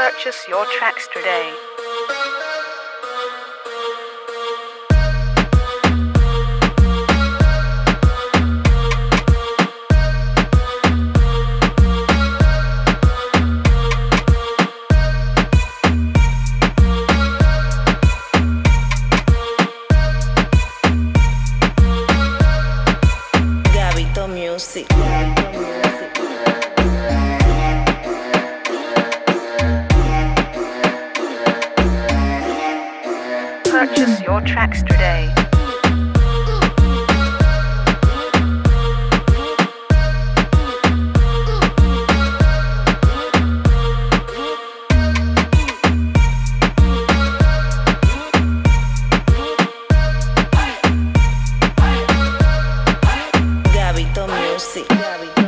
Purchase your tracks today. Music. Purchase your tracks today. Gabito Music.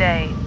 today.